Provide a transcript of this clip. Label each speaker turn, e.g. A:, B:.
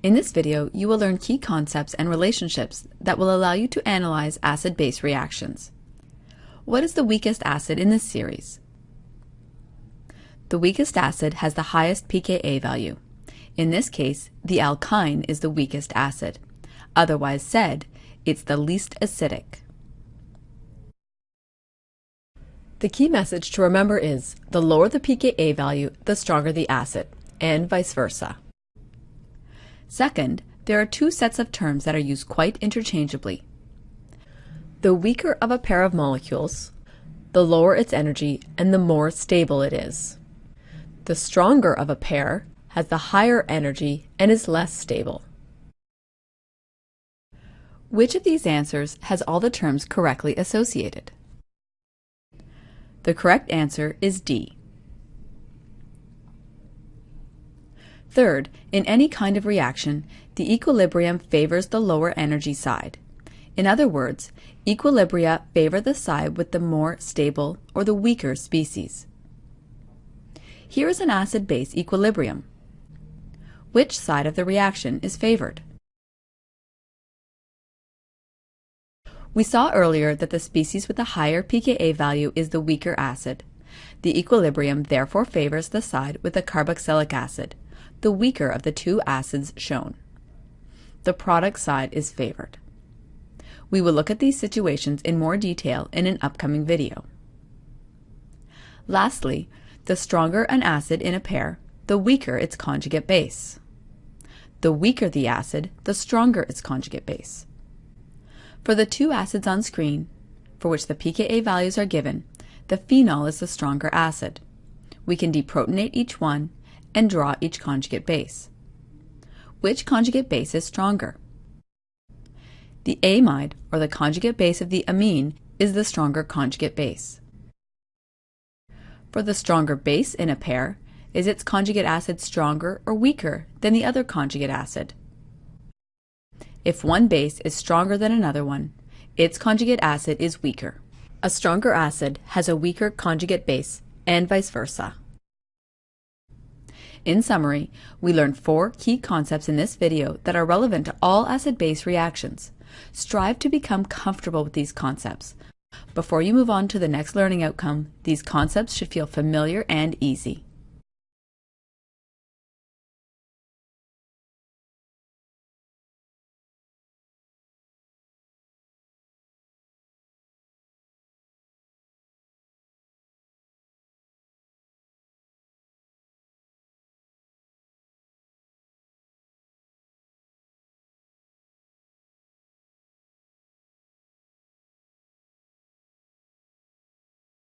A: In this video, you will learn key concepts and relationships that will allow you to analyze acid-base reactions. What is the weakest acid in this series? The weakest acid has the highest pKa value. In this case, the alkyne is the weakest acid. Otherwise said, it's the least acidic. The key message to remember is the lower the pKa value, the stronger the acid, and vice versa. Second, there are two sets of terms that are used quite interchangeably. The weaker of a pair of molecules, the lower its energy and the more stable it is. The stronger of a pair has the higher energy and is less stable. Which of these answers has all the terms correctly associated? The correct answer is D. Third, in any kind of reaction, the equilibrium favors the lower energy side. In other words, equilibria favor the side with the more stable or the weaker species. Here is an acid-base equilibrium. Which side of the reaction is favored? We saw earlier that the species with the higher pKa value is the weaker acid. The equilibrium therefore favors the side with the carboxylic acid, the weaker of the two acids shown. The product side is favored. We will look at these situations in more detail in an upcoming video. Lastly, the stronger an acid in a pair, the weaker its conjugate base. The weaker the acid, the stronger its conjugate base. For the two acids on screen, for which the pKa values are given, the phenol is the stronger acid. We can deprotonate each one and draw each conjugate base. Which conjugate base is stronger? The amide, or the conjugate base of the amine, is the stronger conjugate base. For the stronger base in a pair, is its conjugate acid stronger or weaker than the other conjugate acid? If one base is stronger than another one, its conjugate acid is weaker. A stronger acid has a weaker conjugate base, and vice versa. In summary, we learned four key concepts in this video that are relevant to all acid-base reactions. Strive to become comfortable with these concepts. Before you move on to the next learning outcome, these concepts should feel familiar and easy.